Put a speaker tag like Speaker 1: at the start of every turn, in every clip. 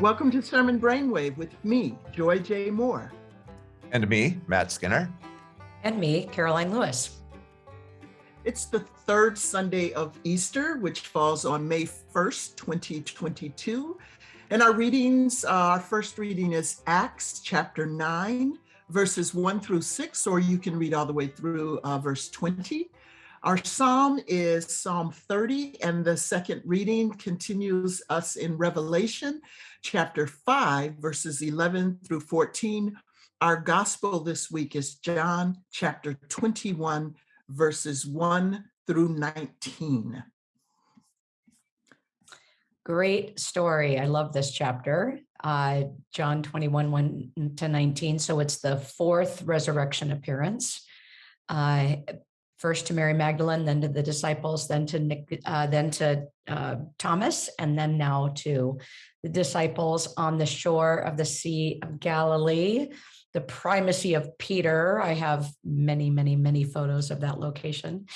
Speaker 1: Welcome to Sermon Brainwave with me, Joy J. Moore.
Speaker 2: And me, Matt Skinner.
Speaker 3: And me, Karoline Lewis.
Speaker 1: It's the third Sunday of Easter, which falls on May 1st, 2022. And our readings, uh, our first reading is Acts chapter 9, verses 1 through 6, or you can read all the way through uh, verse 20. Our psalm is Psalm 30, and the second reading continues us in Revelation chapter 5, verses 11 through 14. Our gospel this week is John chapter 21, verses 1 through 19.
Speaker 3: Great story. I love this chapter. Uh, John 21, 1 to 19. So it's the fourth resurrection appearance. Uh, first to Mary Magdalene, then to the disciples, then to Nick, uh, then to uh, Thomas, and then now to the disciples on the shore of the Sea of Galilee. The primacy of Peter. I have many, many, many photos of that location.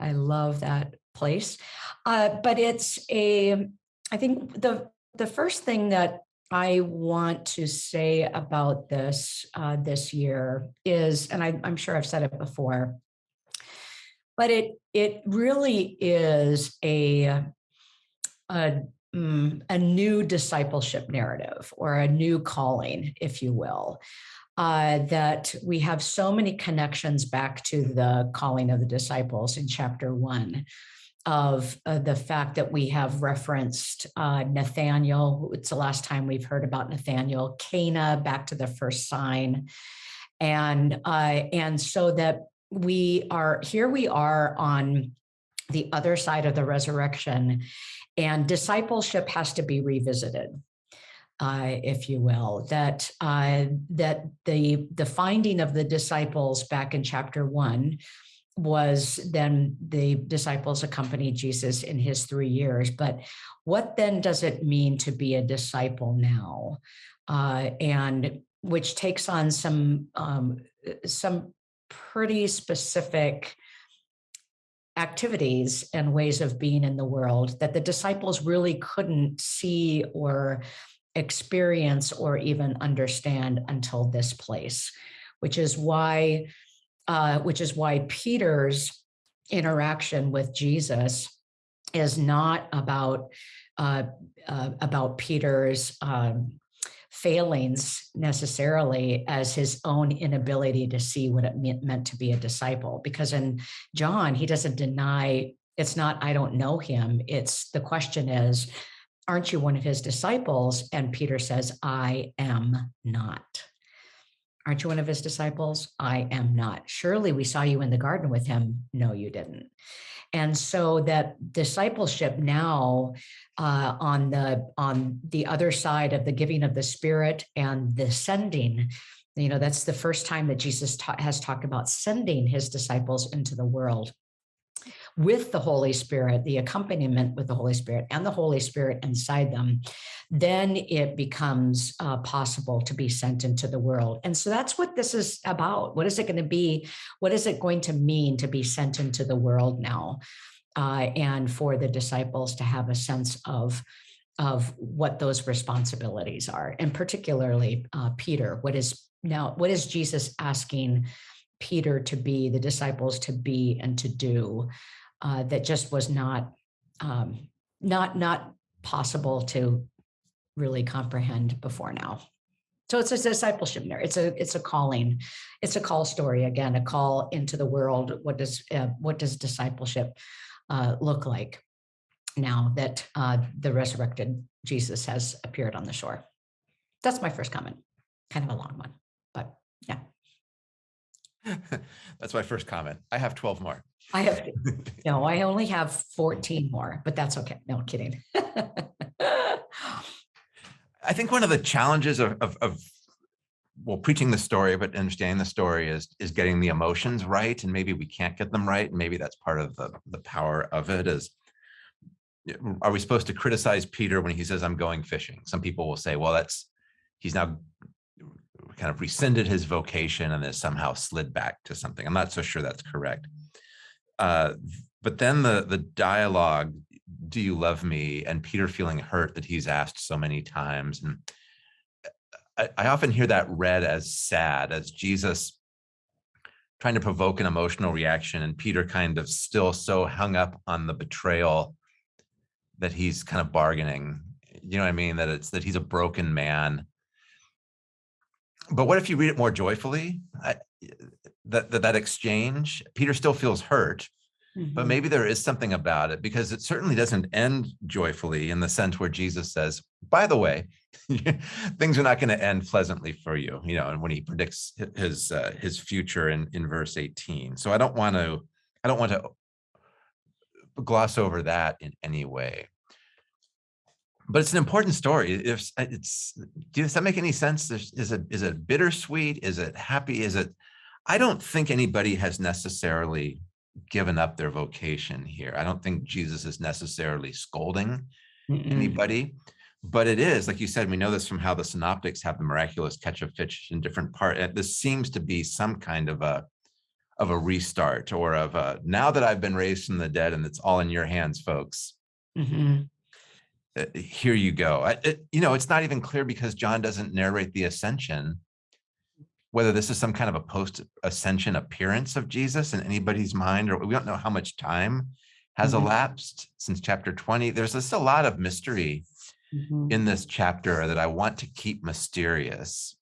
Speaker 3: I love that place. Uh, but it's a, I think the the first thing that I want to say about this uh, this year is, and I, I'm sure I've said it before, but it it really is a a, mm, a new discipleship narrative or a new calling, if you will. Uh, that we have so many connections back to the calling of the disciples in chapter one of uh, the fact that we have referenced uh, Nathaniel. It's the last time we've heard about Nathaniel, Cana, back to the first sign. And, uh, and so that we are here we are on the other side of the resurrection and discipleship has to be revisited uh, if you will that uh, that the the finding of the disciples back in chapter one was then the disciples accompanied Jesus in his three years. But what then does it mean to be a disciple now? Uh, and which takes on some um, some pretty specific activities and ways of being in the world that the disciples really couldn't see or experience or even understand until this place, which is why, uh, which is why Peter's interaction with Jesus is not about uh, uh, about Peter's um, failings necessarily as his own inability to see what it meant to be a disciple. Because in John, he doesn't deny it's not, I don't know him. It's the question is, aren't you one of his disciples? And Peter says, I am not. Aren't you one of his disciples? I am not. Surely we saw you in the garden with him. No, you didn't. And so that discipleship now uh, on the on the other side of the giving of the Spirit and the sending, you know, that's the first time that Jesus ta has talked about sending his disciples into the world with the Holy Spirit, the accompaniment with the Holy Spirit and the Holy Spirit inside them, then it becomes uh, possible to be sent into the world. And so that's what this is about. What is it going to be? What is it going to mean to be sent into the world now? Uh, and for the disciples to have a sense of of what those responsibilities are and particularly uh, peter what is now what is jesus asking peter to be the disciples to be and to do uh, that just was not um, not not possible to really comprehend before now. So it's a discipleship there. It's a it's a calling. It's a call story again, a call into the world. What does uh, what does discipleship uh, look like now that uh, the resurrected Jesus has appeared on the shore? That's my first comment. Kind of a long one, but yeah.
Speaker 2: That's my first comment. I have 12 more.
Speaker 3: I have, no, I only have 14 more, but that's okay. No kidding.
Speaker 2: I think one of the challenges of, of, of, well, preaching the story, but understanding the story is, is getting the emotions right. And maybe we can't get them right. And maybe that's part of the, the power of it is, are we supposed to criticize Peter when he says, I'm going fishing? Some people will say, well, that's, he's now kind of rescinded his vocation and has somehow slid back to something. I'm not so sure that's correct. Uh, but then the the dialogue do you love me? And Peter feeling hurt that he's asked so many times. And I, I often hear that read as sad, as Jesus trying to provoke an emotional reaction and Peter kind of still so hung up on the betrayal that he's kind of bargaining. You know what I mean? That it's that he's a broken man. But what if you read it more joyfully? I, that, that that exchange, Peter still feels hurt, but
Speaker 3: Mhm.
Speaker 2: maybe there is something about it because it certainly doesn't end joyfully in the sense where Jesus says, by the way, things are not going to end pleasantly for you, you know, and when he predicts his uh, his future in in verse 18. So I don't want to I don't want to gloss over that in any way. But it's an important story. If it's does that make any sense? Is it is it bittersweet? Is it happy? Is it I don't think anybody has necessarily given up their vocation here. I don't think Jesus is necessarily scolding
Speaker 3: Mm-mm.
Speaker 2: anybody, but it is, like you said, we know this from how the synoptics have the miraculous catch of fish in different part. This seems to be some kind of a of a restart or of a now that I've been raised from the dead and it's all in your hands, folks.
Speaker 3: Mhm.
Speaker 2: uh, Here you go. I, it, you know, it's not even clear because John doesn't narrate the ascension whether this is some kind of a post ascension appearance of Jesus in anybody's mind, or we don't know how much time has
Speaker 3: Mhm.
Speaker 2: elapsed since chapter 20. There's just a lot of mystery
Speaker 3: Mhm.
Speaker 2: in this chapter that I want to keep mysterious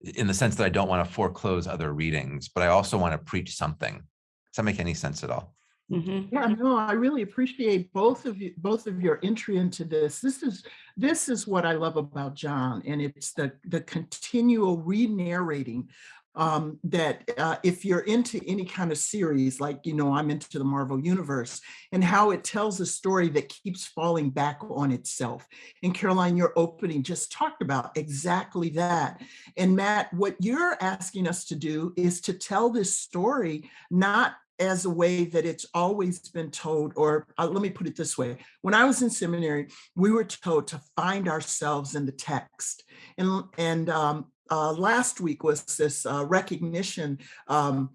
Speaker 2: in the sense that I don't want to foreclose other readings, but I also want to preach something. Does that make any sense at all?
Speaker 3: Mhm.
Speaker 1: Yeah, no, I really appreciate both of you, both of your entry into this. This is this is what I love about John, and it's the the continual re-narrating. Um, that uh, if you're into any kind of series, like you know, I'm into the Marvel universe, and how it tells a story that keeps falling back on itself. And Karoline, your opening just talked about exactly that. And Matt, what you're asking us to do is to tell this story not as a way that it's always been told, or uh, let me put it this way. When I was in seminary, we were told to find ourselves in the text. And, and um, uh, last week was this uh, recognition um,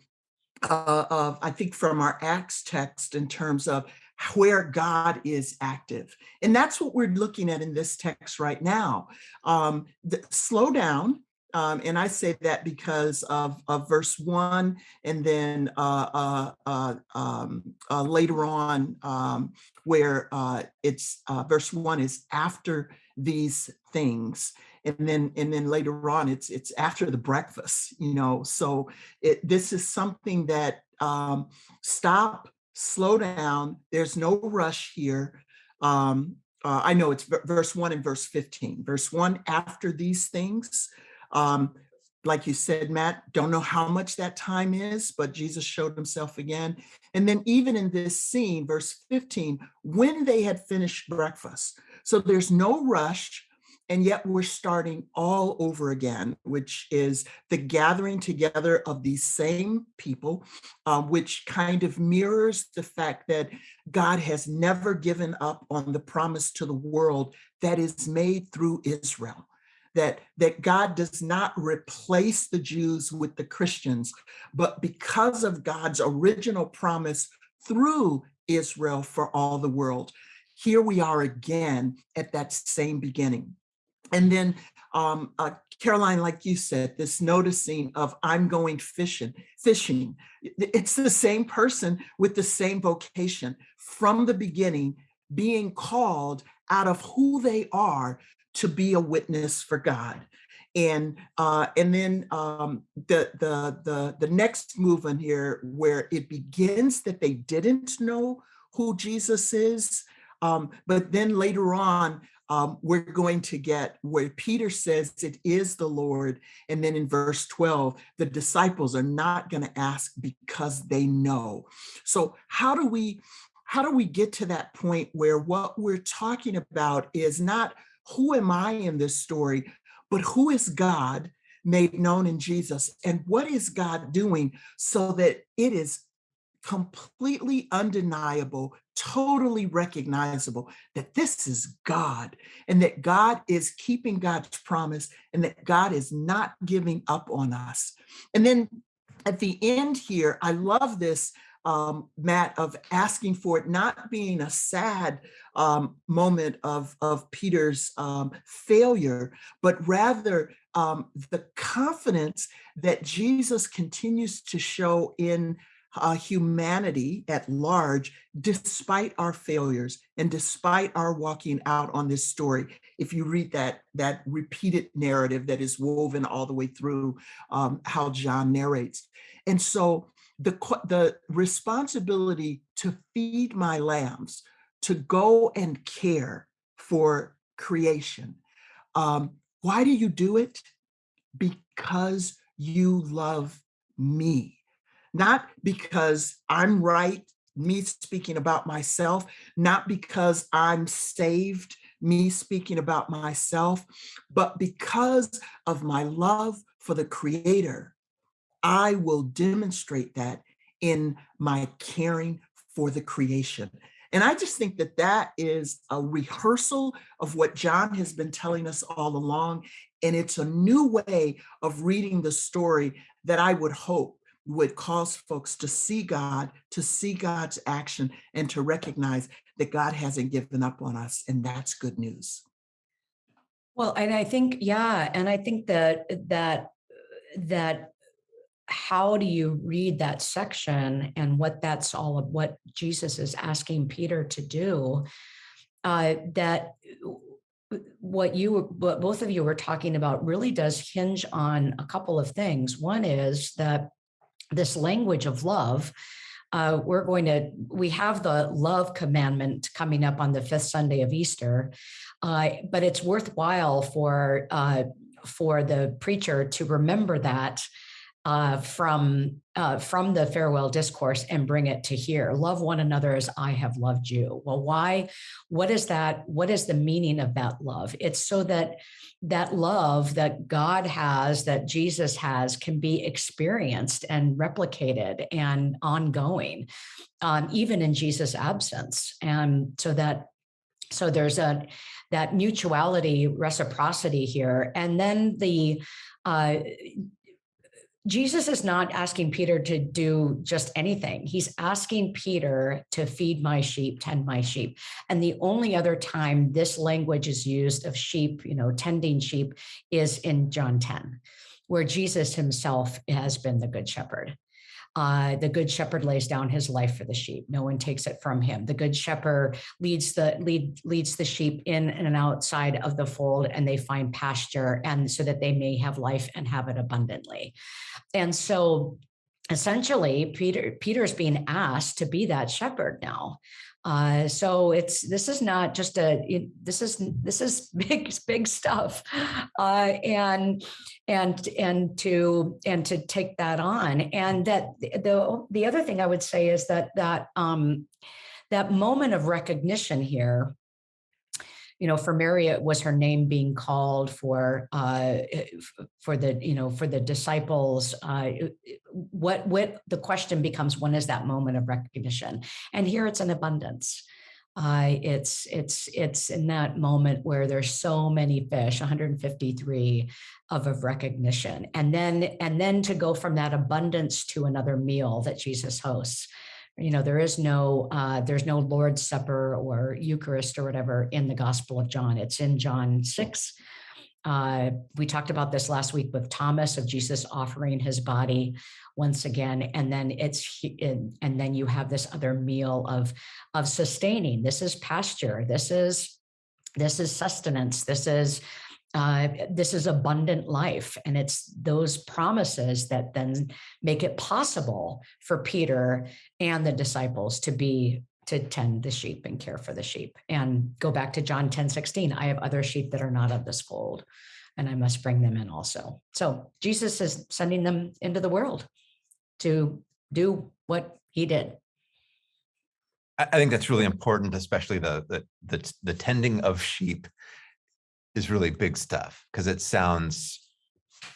Speaker 1: uh, of, I think from our Acts text in terms of where God is active. And that's what we're looking at in this text right now. Um, the, slow down, um, and I say that because of, of verse one, and then uh, uh, uh, um, uh, later on, um, where uh, it's verse one is after these things, and then and then later on, it's it's after the breakfast. You know, so it this is something that um, stop, slow down. There's no rush here. Um, uh, I know it's verse one and verse 15. Verse one, after these things, um, like you said, Matt, don't know how much that time is, but Jesus showed himself again. And then even in this scene, verse 15, when they had finished breakfast. So there's no rush. And yet we're starting all over again, which is the gathering together of these same people, uh, which kind of mirrors the fact that God has never given up on the promise to the world that is made through Israel that that God does not replace the Jews with the Christians, but because of God's original promise through Israel for all the world, here we are again at that same beginning. And then um, uh, Karoline, like you said, this noticing of I'm going fishing, fishing. It's the same person with the same vocation from the beginning, being called out of who they are to be a witness for God. And uh, and then um, the the the the next movement here, where it begins that they didn't know who Jesus is, um, but then later on um, we're going to get where Peter says it is the Lord, and then in verse twelve, the disciples are not going to ask because they know. So how do we how do we get to that point where what we're talking about is not who am I in this story, but who is God made known in Jesus? And what is God doing so that it is completely undeniable, totally recognizable that this is God and that God is keeping God's promise and that God is not giving up on us. And then at the end here, I love this um, Matt, of asking for it not being a sad um, moment of, of Peter's um, failure, but rather um, the confidence that Jesus continues to show in uh, humanity at large, despite our failures and despite our walking out on this story. If you read that, that repeated narrative that is woven all the way through um, how John narrates. And so the, the responsibility to feed my lambs, to go and care for creation. Um, why do you do it? Because you love me not because I'm right, me speaking about myself, not because I'm saved, me speaking about myself, but because of my love for the creator, I will demonstrate that in my caring for the creation. And I just think that that is a rehearsal of what John has been telling us all along. And it's a new way of reading the story that I would hope would cause folks to see God, to see God's action, and to recognize that God hasn't given up on us. And that's good news.
Speaker 3: Well, and I think, yeah, and I think that that that how do you read that section and what that's all of what Jesus is asking Peter to do, uh, that what you what both of you were talking about really does hinge on a couple of things. One is that this language of love, uh, we're going to, we have the love commandment coming up on the fifth Sunday of Easter, uh, but it's worthwhile for, uh, for the preacher to remember that uh, from uh, from the farewell discourse and bring it to here. Love one another as I have loved you. Well, why? What is that? What is the meaning of that love? It's so that that love that God has, that Jesus has, can be experienced and replicated and ongoing, um, even in Jesus' absence. And so that so there's a that mutuality, reciprocity here, and then the uh, Jesus is not asking Peter to do just anything. He's asking Peter to feed my sheep, tend my sheep. And the only other time this language is used of sheep, you know, tending sheep is in John 10, where Jesus himself has been the good shepherd. Uh, the good shepherd lays down his life for the sheep. No one takes it from him. The good shepherd leads the lead leads the sheep in and outside of the fold, and they find pasture, and so that they may have life and have it abundantly. And so, essentially, Peter Peter's being asked to be that shepherd now. Uh, so it's this is not just a this is this is big big stuff, uh, and and and to and to take that on. And that the the other thing I would say is that that um, that moment of recognition here you know, for Mary, it was her name being called for uh, for the you know for the disciples. Uh, what what the question becomes: when is that moment of recognition? And here it's an abundance. Uh, it's it's it's in that moment where there's so many fish, 153 of of recognition, and then and then to go from that abundance to another meal that Jesus hosts you know, there is no, uh, there's no Lord's Supper or Eucharist or whatever in the Gospel of John. It's in John 6. Uh, we talked about this last week with Thomas of Jesus offering his body once again, and then it's and then you have this other meal of of sustaining. This is pasture. This is this is sustenance. This is uh, this is abundant life. And it's those promises that then make it possible for Peter and the disciples to be to tend the sheep and care for the sheep. And go back to John 10, 16, I have other sheep that are not of this fold, and I must bring them in also. So Jesus is sending them into the world to do what he did.
Speaker 2: I think that's really important, especially the the the, the tending of sheep is really big stuff because it sounds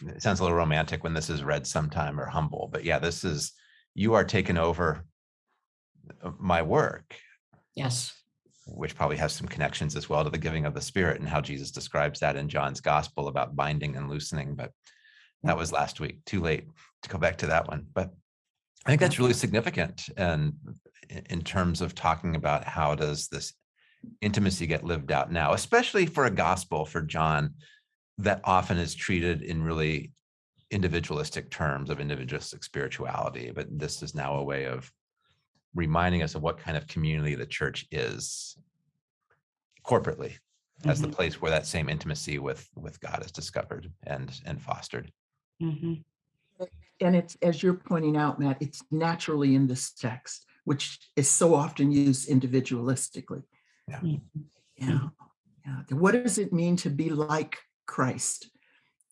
Speaker 2: it sounds a little romantic when this is read sometime or humble but yeah this is you are taking over my work
Speaker 3: yes.
Speaker 2: which probably has some connections as well to the giving of the spirit and how jesus describes that in john's gospel about binding and loosening but that was last week. Too late to go back to that one but I think that's really significant and in terms of talking about how does this intimacy get lived out now, especially for a gospel for John that often is treated in really individualistic terms of individualistic spirituality. But this is now a way of reminding us of what kind of community the church is corporately as the
Speaker 3: Mhm.
Speaker 2: place where that same intimacy with with God is discovered and and fostered.
Speaker 3: Mhm.
Speaker 1: And it's, as you're pointing out, Matt, it's naturally in this text, which is so often used individualistically. Yeah, yeah. What does it mean to be like Christ?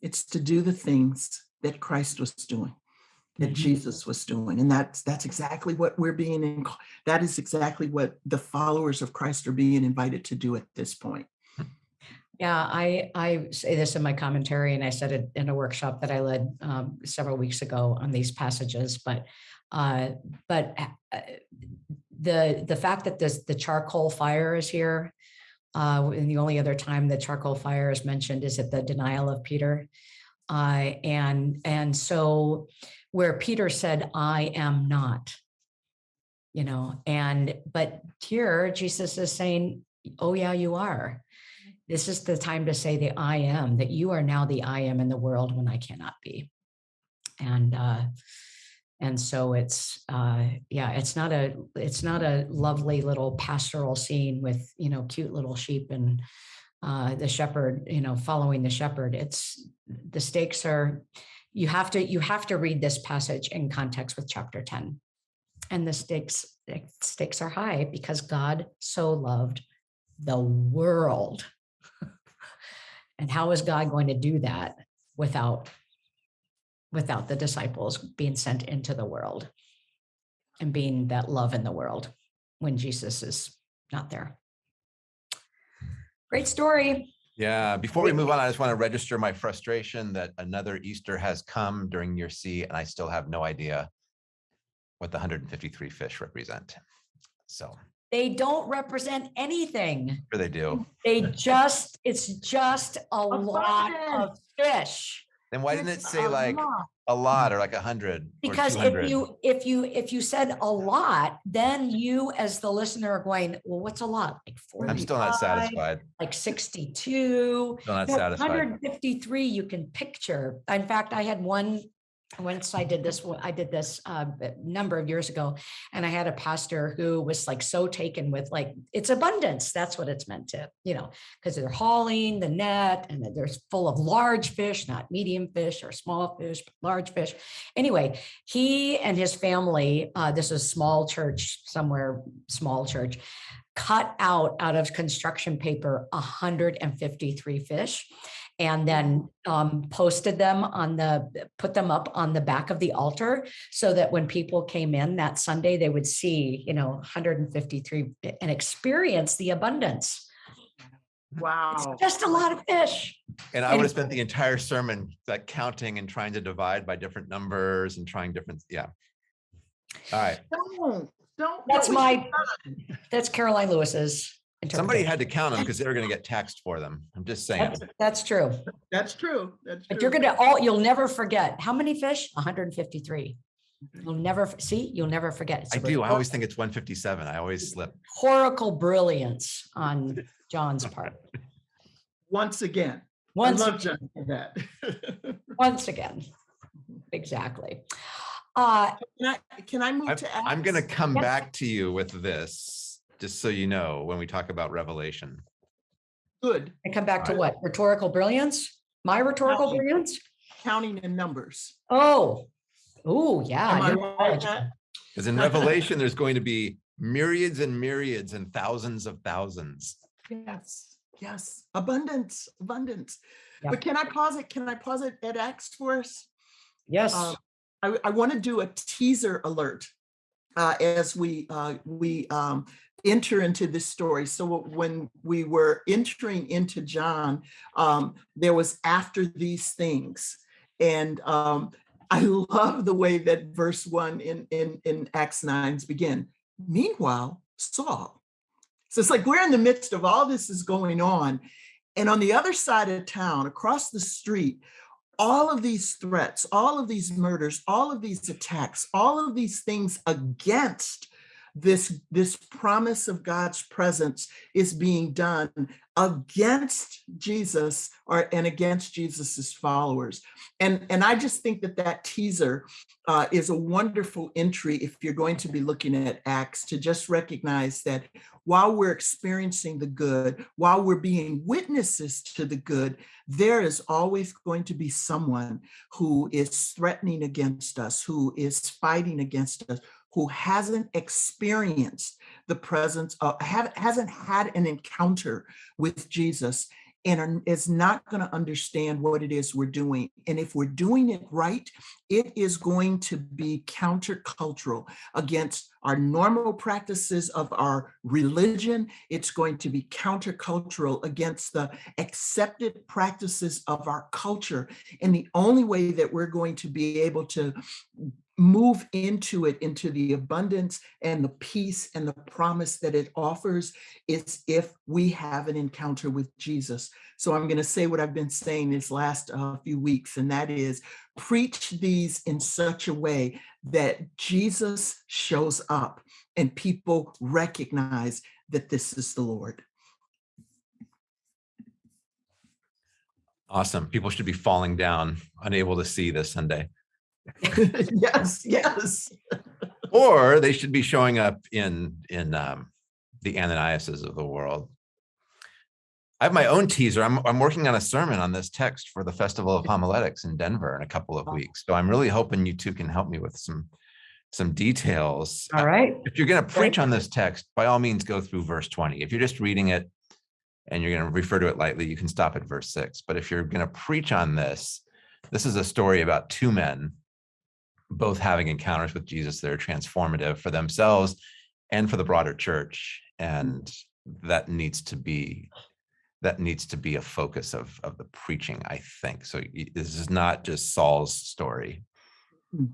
Speaker 1: It's to do the things that Christ was doing, that
Speaker 3: Mhm.
Speaker 1: Jesus was doing. And that's, that's exactly what we're being, in. that is exactly what the followers of Christ are being invited to do at this point.
Speaker 3: Yeah, I, I say this in my commentary and I said it in a workshop that I led um, several weeks ago on these passages, but uh, but uh, the the fact that this the charcoal fire is here, uh, and the only other time the charcoal fire is mentioned is at the denial of Peter. Uh, and and so where Peter said, I am not, you know, and but here Jesus is saying, Oh, yeah, you are. This is the time to say the I am, that you are now the I am in the world when I cannot be. And uh, and so it's uh, yeah, it's not a it's not a lovely little pastoral scene with you know cute little sheep and uh, the shepherd you know following the shepherd. It's the stakes are you have to you have to read this passage in context with chapter 10 and the stakes stakes are high because god so loved the world and how is god going to do that without without the disciples being sent into the world and being that love in the world when jesus is not there great story
Speaker 2: Yeah, before we move on, I just want to register my frustration that another Easter has come during year C and I still have no idea what the 153 fish represent. So,
Speaker 3: they don't represent anything
Speaker 2: sure they do.
Speaker 3: They just, it's just a lot of fish.
Speaker 2: Then why didn't it say
Speaker 1: a
Speaker 2: like
Speaker 1: lot.
Speaker 2: a lot or mm-hmm. like a hundred? or
Speaker 3: Because if you, if you, if you said a lot, then you as the listener are going, well, what's a lot? Like
Speaker 2: I'm still not
Speaker 3: 45,
Speaker 2: satisfied.
Speaker 3: Like sixty-two.
Speaker 2: Still not satisfied.
Speaker 3: 153 you can picture. In fact, I had one, once I did this, I did this uh, a number of years ago, and I had a pastor who was like so taken with like, it's abundance. That's what it's meant to, you know, because they're hauling the net and there's full of large fish, not medium fish or small fish, but large fish. Anyway, he and his family, uh, this is small church, somewhere small church, cut out out of construction paper 153 fish and then um, posted them on the put them up on the back of the altar so that when people came in that sunday they would see you know 153 and experience the abundance
Speaker 1: Wow.
Speaker 3: it's just a lot of fish
Speaker 2: And I would have spent the entire sermon like counting and trying to divide by different numbers and trying different, yeah. All right,
Speaker 1: Don't, don't.
Speaker 3: that's my that's karoline lewis's
Speaker 2: somebody had to count them because they were going to get taxed for them. I'm just saying.
Speaker 3: that's, that's true
Speaker 1: That's true. That's
Speaker 3: but you're gonna all you'll never forget how many fish 153 you'll never see you'll never forget It's
Speaker 2: I
Speaker 3: a
Speaker 2: do. I always think it's 157. I always slip.
Speaker 3: rhetorical brilliance on John's part.
Speaker 1: Once again.
Speaker 3: Once,
Speaker 1: I love John for that.
Speaker 3: once again, exactly. Uh,
Speaker 1: Can I, can I move
Speaker 2: I'm,
Speaker 1: to?
Speaker 2: I'm going to come
Speaker 3: Yeah.
Speaker 2: back to you with this, just so you know, when we talk about Revelation.
Speaker 1: Good,
Speaker 3: And come back to
Speaker 2: Alright.
Speaker 3: what? Rhetorical brilliance? My rhetorical
Speaker 1: Counting.
Speaker 3: brilliance?
Speaker 1: counting in numbers.
Speaker 3: Oh, oh, yeah.
Speaker 1: Am right,
Speaker 2: Because in Revelation, there's going to be myriads and myriads and thousands of thousands.
Speaker 1: Yes, yes, abundance, abundance.
Speaker 3: Yep.
Speaker 1: But can I pause it? Can I pause it at Acts for us?
Speaker 3: Yes,
Speaker 1: Uh, I, I want to do a teaser alert uh, as we uh, we um, enter into this story. So when we were entering into John, um, there was after these things, and um, I love the way that verse one in in in Acts nines begin. Meanwhile, Saul. So it's like we're in the midst of all this is going on, and on the other side of town, across the street, all of these threats, all of these murders, all of these attacks, all of these things against this, this promise of God's presence is being done against Jesus or and against Jesus's followers. And, and I just think that that teaser uh, is a wonderful entry if you're going to be looking at Acts to just recognize that while we're experiencing the good, while we're being witnesses to the good, there is always going to be someone who is threatening against us, who is fighting against us, who hasn't experienced the presence of, have, hasn't had an encounter with Jesus and is not going to understand what it is we're doing. And if we're doing it right, it is going to be countercultural against our normal practices of our religion. It's going to be countercultural against the accepted practices of our culture. And the only way that we're going to be able to move into it, into the abundance and the peace and the promise that it offers is if we have an encounter with Jesus. So I'm going to say what I've been saying this last uh, few weeks, and that is preach these in such a way that Jesus shows up and people recognize that this is the Lord.
Speaker 2: Awesome. People should be falling down, unable to see this Sunday.
Speaker 1: yes, yes.
Speaker 2: or they should be showing up in in um, the Ananiases of the world. I have my own teaser. I'm I'm working on a sermon on this text for the Festival of Homiletics in Denver in a couple of weeks. So I'm really hoping you two can help me with some some details.
Speaker 3: All uh, right.
Speaker 2: If you're going to preach on this text, by all means, go through verse 20. If you're just reading it and you're going to refer to it lightly, you can stop at verse 6. But if you're going to preach on this, this is a story about two men both having encounters with Jesus that are transformative for themselves and for the broader church. And that needs to be that needs to be a focus of of the preaching, I think. So this is not just Saul's story.
Speaker 1: Hmm.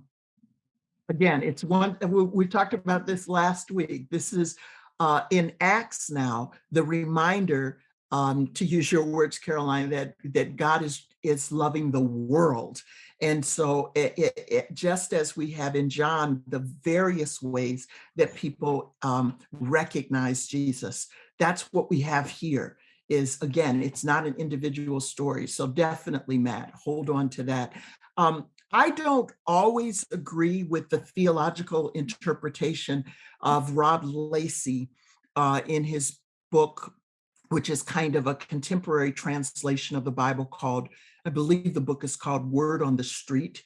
Speaker 1: Again, it's one we, talked about this last week. This is uh, in Acts now, the reminder um, to use your words, Karoline, that that God is is loving the world and so it, it, it, just as we have in John, the various ways that people um, recognize Jesus, that's what we have here is again, it's not an individual story. So definitely, Matt, hold on to that. Um, I don't always agree with the theological interpretation of Rob Lacey uh, in his book, which is kind of a contemporary translation of the Bible called I believe the book is called Word on the Street.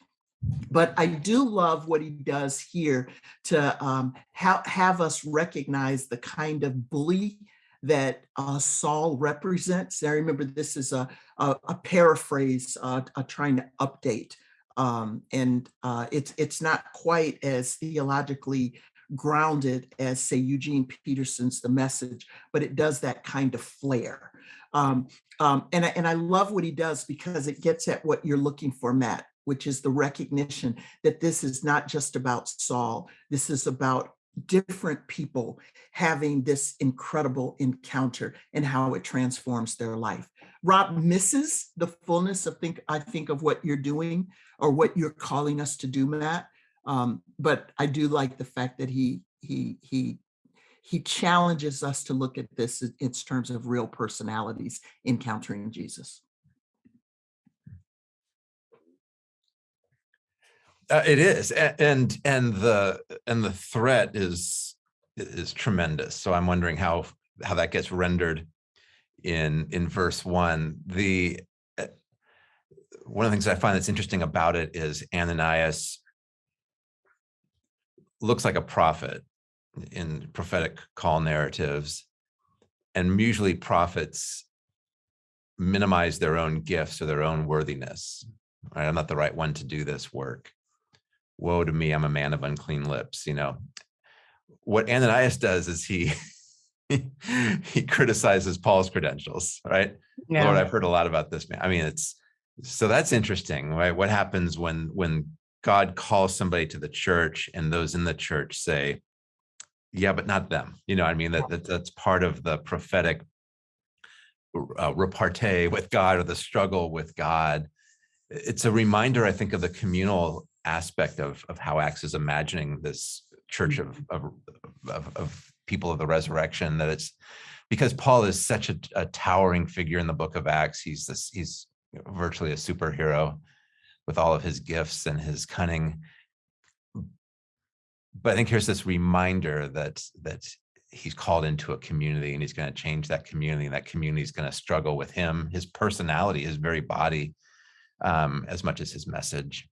Speaker 1: But I do love what he does here to um, ha have us recognize the kind of bully that uh, Saul represents. I remember this is a, a, a paraphrase uh, trying to update. Um, and uh, it's, it's not quite as theologically grounded as say Eugene Peterson's The Message, but it does that kind of flair. Um, um, and, I, and I love what he does because it gets at what you're looking for, Matt, which is the recognition that this is not just about Saul. This is about different people having this incredible encounter and how it transforms their life. Rob misses the fullness of think I think of what you're doing or what you're calling us to do, Matt. Um, but I do like the fact that he he he he challenges us to look at this in terms of real personalities encountering Jesus.
Speaker 2: Uh, it is, and and the and the threat is is tremendous. So I'm wondering how how that gets rendered in in verse one. The uh, one of the things I find that's interesting about it is Ananias looks like a prophet in prophetic call narratives and usually prophets minimize their own gifts or their own worthiness right i'm not the right one to do this work woe to me i'm a man of unclean lips you know? What ananias does is he he criticizes paul's credentials right? Yeah. lord i've heard a lot about this man. I mean it's so that's interesting right? What happens when when god calls somebody to the church and those in the church say yeah, but not them. You know, I mean, that, that that's part of the prophetic uh, repartee with God or the struggle with God. It's a reminder, I think, of the communal aspect of, of how Acts is imagining this church of, of, of, of people of the resurrection, that it's because Paul is such a, a towering figure in the book of Acts. He's this, he's virtually a superhero with all of his gifts and his cunning. But I think here's this reminder that that he's called into a community and he's going to change that community. And that community is going to struggle with him, his personality, his very body, um, as much as his message.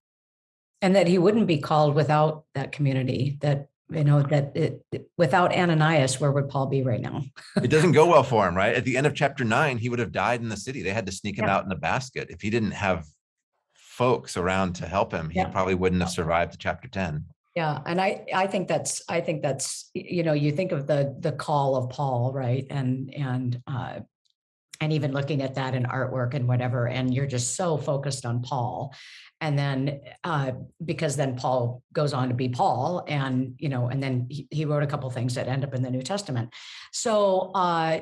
Speaker 3: And that he wouldn't be called without that community, that, you know, that it, without Ananias, where would Paul be right now?
Speaker 2: it doesn't go well for him, right? At the end of chapter nine, he would have died in the city. They had to sneak him
Speaker 3: Yeah.
Speaker 2: out in a basket. If he didn't have folks around to help him, he
Speaker 3: Yeah.
Speaker 2: probably wouldn't have survived to chapter 10.
Speaker 3: Yeah, and I, I think that's, I think that's, you know, you think of the, the call of Paul, right? And, and, uh, and even looking at that in artwork and whatever, and you're just so focused on Paul. And then, uh, because then Paul goes on to be Paul and, you know, and then he, he wrote a couple things that end up in the New Testament. So, uh,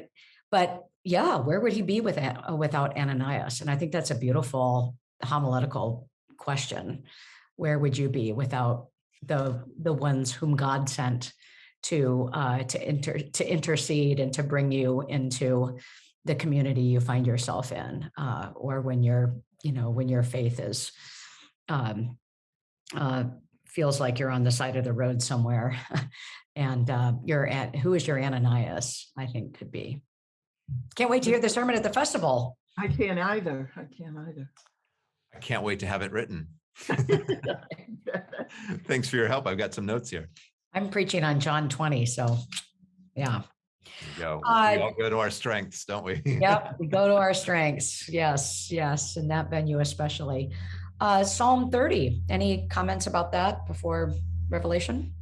Speaker 3: but yeah, where would he be with, uh, without Ananias? And I think that's a beautiful homiletical question. Where would you be without the the ones whom God sent to uh, to inter to intercede and to bring you into the community you find yourself in, uh, or when your you know when your faith is um, uh, feels like you're on the side of the road somewhere, and uh, you're at who is your Ananias? I think could be. Can't wait to hear the sermon at the festival.
Speaker 1: I can't either. I can't either.
Speaker 2: I can't wait to have it written. Thanks for your help. I've got some notes here.
Speaker 3: I'm preaching on John 20, so yeah.
Speaker 2: There you go.
Speaker 3: Uh,
Speaker 2: we all go to our strengths, don't we?
Speaker 3: Yep, we go to our strengths. Yes, yes, in that venue especially. Uh, Psalm 30, any comments about that before Revelation?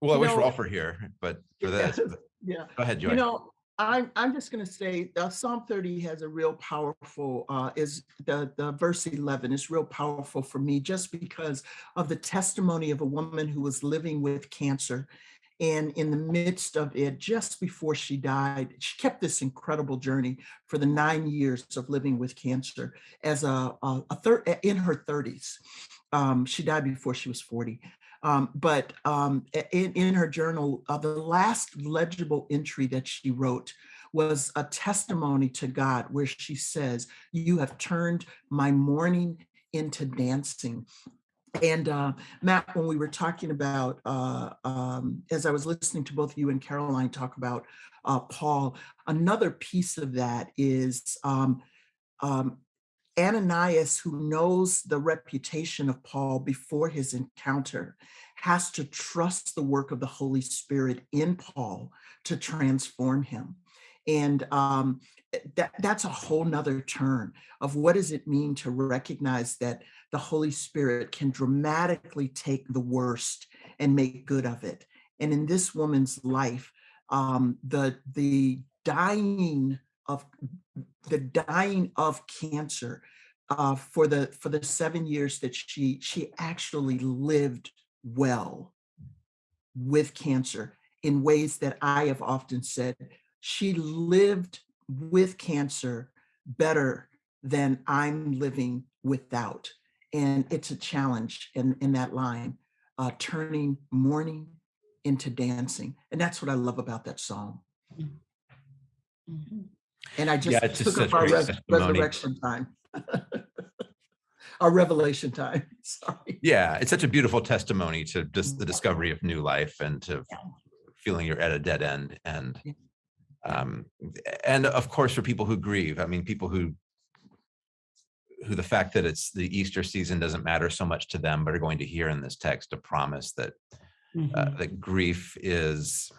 Speaker 2: Well, I
Speaker 1: You
Speaker 2: wish
Speaker 1: know-
Speaker 2: Rolf were here, but for this,
Speaker 1: Yes, Yeah.
Speaker 2: go ahead,
Speaker 1: You know, I'm, I'm just going to say uh, Psalm 30 has a real powerful, uh, is the, the verse 11 is real powerful for me just because of the testimony of a woman who was living with cancer. And in the midst of it, just before she died, she kept this incredible journey for the nine years of living with cancer as a, a, a third in her 30s. Um, she died before she was 40. Um, but um, in, in her journal, uh, the last legible entry that she wrote was a testimony to God where she says, You have turned my mourning into dancing. And uh, Matt, when we were talking about, uh, um, as I was listening to both you and Karoline talk about uh, Paul, another piece of that is um, um, Ananias, who knows the reputation of Paul before his encounter, has to trust the work of the Holy Spirit in Paul to transform him. And um, that, that's a whole nother turn of what does it mean to recognize that the Holy Spirit can dramatically take the worst and make good of it. And in this woman's life, um, the the dying of the dying of cancer uh, for the for the seven years that she she actually lived well with cancer in ways that I have often said she lived with cancer better than I'm living without. And it's a challenge in, in that line, uh, turning mourning into dancing. And that's what I love about that song.
Speaker 3: Mhm.
Speaker 1: And I just
Speaker 2: Yeah, it's just
Speaker 1: took up our res-
Speaker 2: testimony.
Speaker 1: resurrection time. Our revelation time, sorry.
Speaker 2: Yeah, it's such a beautiful testimony to just the discovery of new life and to feeling you're at a dead end and um and of course for people who grieve, I mean people who who the fact that it's the Easter season doesn't matter so much to them, but are going to hear in this text a promise that uh,
Speaker 3: Mhm.
Speaker 2: that grief is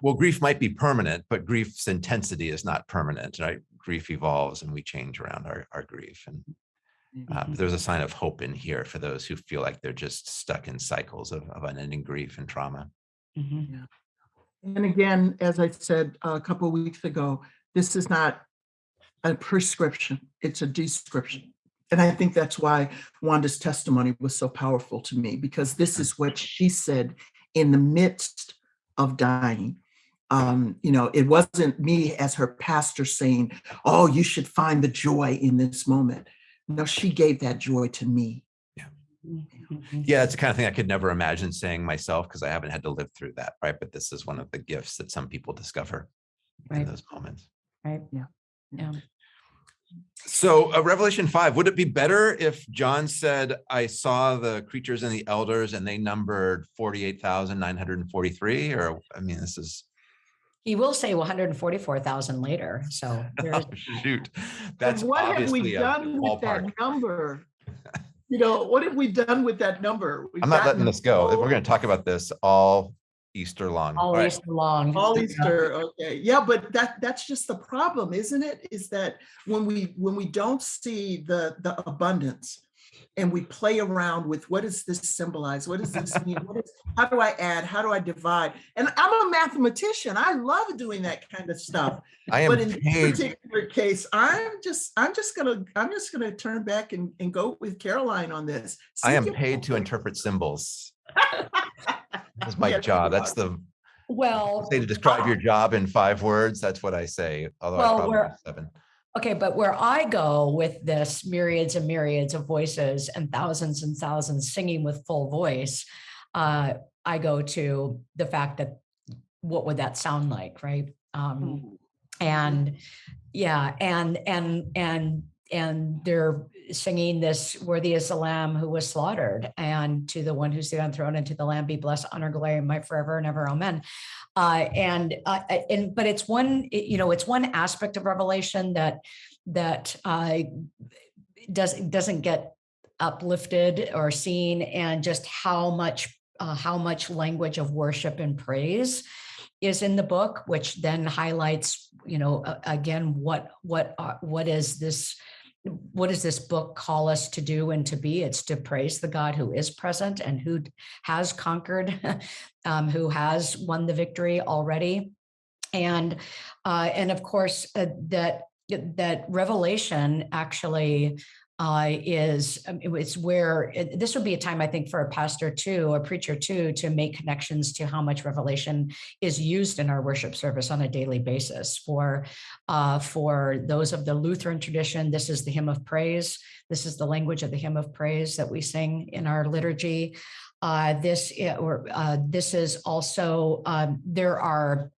Speaker 2: well grief might be permanent but grief's intensity is not permanent right grief evolves and we change around our, our grief and um,
Speaker 3: Mhm.
Speaker 2: there's a sign of hope in here for those who feel like they're just stuck in cycles of, of unending grief and trauma
Speaker 3: Mhm.
Speaker 1: And again, as I said a couple of weeks ago, this is not a prescription, it's a description. And I think that's why Wanda's testimony was so powerful to me, because this is what she said in the midst of dying. um, you know, it wasn't me as her pastor saying, "Oh, you should find the joy in this moment." No, she gave that joy to me.
Speaker 3: Mhm.
Speaker 2: Yeah, it's the kind of thing I could never imagine saying myself because I haven't had to live through that, right? But this is one of the gifts that some people discover in those moments.
Speaker 3: right.
Speaker 1: Yeah.
Speaker 3: Yeah.
Speaker 2: So uh, Revelation 5, would it be better if John said, I saw the creatures and the elders and they numbered 48,943? Or, I mean, this is,
Speaker 3: He will say 144,000 later, so
Speaker 2: oh, shoot. That's
Speaker 1: what have we
Speaker 2: obviously a
Speaker 1: done with that number? You know, what have we done with that number? We've
Speaker 2: I'm not letting this go. We're going to talk about this all Easter long. All
Speaker 3: all
Speaker 2: right.
Speaker 3: Easter long.
Speaker 1: All
Speaker 3: Yeah.
Speaker 1: Easter, okay, yeah, but that, that's just the problem, isn't it? Is that when we, when we don't see the, the abundance and we play around with what does this symbolize? What does this mean? What is, how do I add? How do I divide? And I'm a mathematician. I love doing that kind of stuff.
Speaker 2: I am
Speaker 1: But in this particular case, I'm just, I'm just gonna, I'm just gonna turn back and, and go with Karoline on this.
Speaker 2: I am paid to interpret symbols. That's my job. That's the,
Speaker 3: Well,
Speaker 2: say to describe your job in five words. That's what I say, although I probably
Speaker 3: we're-
Speaker 2: have seven.
Speaker 3: okay, but where I go with this myriads and myriads of voices and thousands and thousands singing with full voice, uh, I go to the fact that what would that sound like, right? Um, and yeah and and and and they're singing this worthy is the lamb who was slaughtered and to the one who's the throne and to the lamb be blessed honor glory might forever and ever amen uh and uh uh, and but it's one you know it's one aspect of revelation that that uh does doesn't get uplifted or seen and just how much uh, how much language of worship and praise is in the book, which then highlights, you know, again, what what are- what is this? What does this book call us to do and to be? It's to praise the God who is present and who has conquered, um, who has won the victory already, and uh, and of course uh, that that revelation actually uh, is um, it's where it- this would be a time I think for a pastor too, a preacher too, to make connections to how much revelation is used in our worship service on a daily basis. For uh, for those of the Lutheran tradition, this is the hymn of praise. This is the language of the hymn of praise that we sing in our liturgy. Uh, this or uh, this is also um, there are.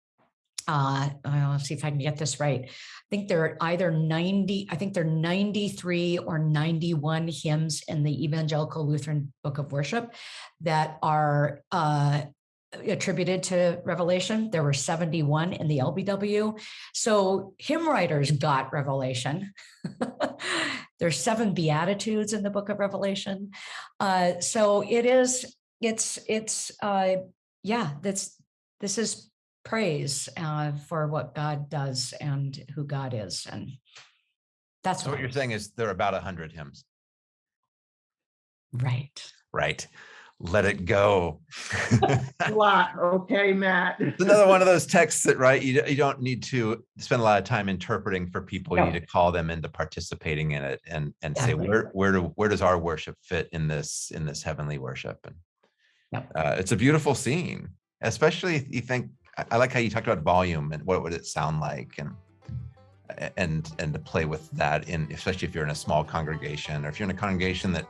Speaker 3: Uh, I'll see if I can get this right. I think there are either 90, I think there are 93 or 91 hymns in the Evangelical Lutheran Book of Worship that are uh, attributed to Revelation. There were 71 in the LBW. So hymn writers got Revelation. There's seven Beatitudes in the book of Revelation. Uh, so it is, it's, it's, uh, yeah, that's, this is praise uh, for what God does and who God is. And that's
Speaker 2: So what you're saying is there are about a hundred hymns,
Speaker 3: right.
Speaker 2: right? Let it go.
Speaker 1: A lot, okay, Matt.
Speaker 2: It's another one of those texts that, right, you, you don't need to spend a lot of time interpreting for people. You need to call them into participating in it and, and say, where, where do, where does our worship fit in this, in this heavenly worship? And
Speaker 3: Yep.
Speaker 2: uh, it's a beautiful scene, especially if you think, I, like how you talked about volume and what would it sound like and and and to play with that in especially if you're in a small congregation or if you're in a congregation that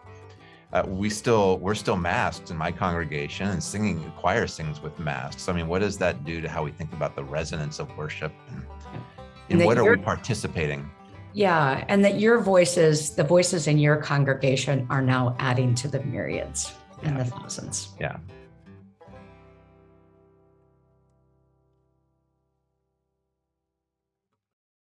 Speaker 2: uh, we still we're still masked in my congregation and singing choir sings with masks i mean what does that do to how we think about the resonance of worship and,
Speaker 3: And
Speaker 2: and what are we participating
Speaker 3: Yeah. And that your voices, the voices in your congregation are now adding to the myriads and the thousands.
Speaker 2: yeah